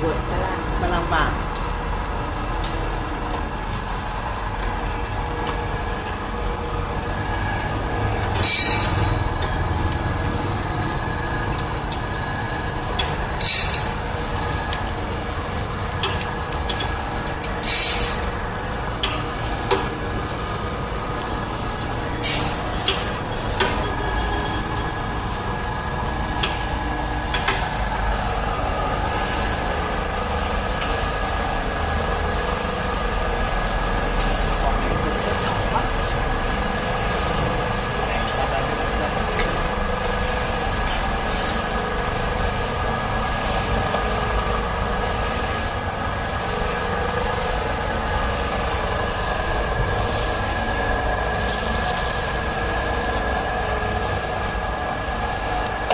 ปวดกำลังมันลำบาก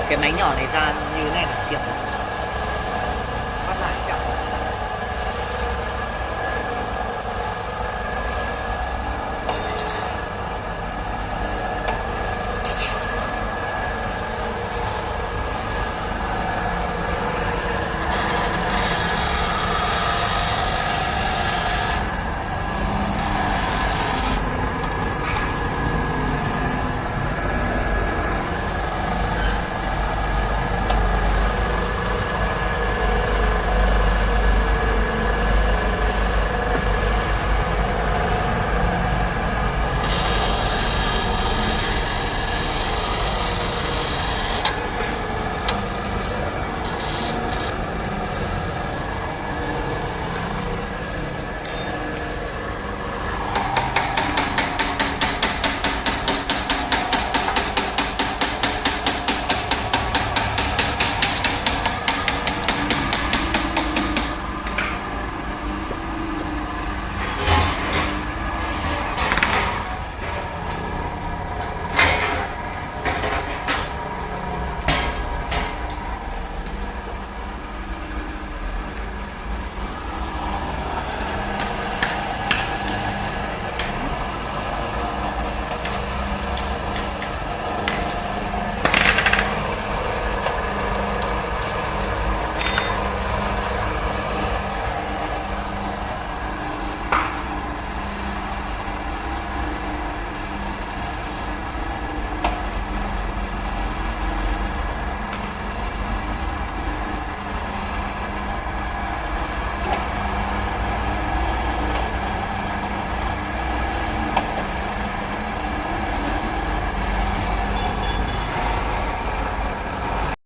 cái máy nhỏ này ra như thế này là tiện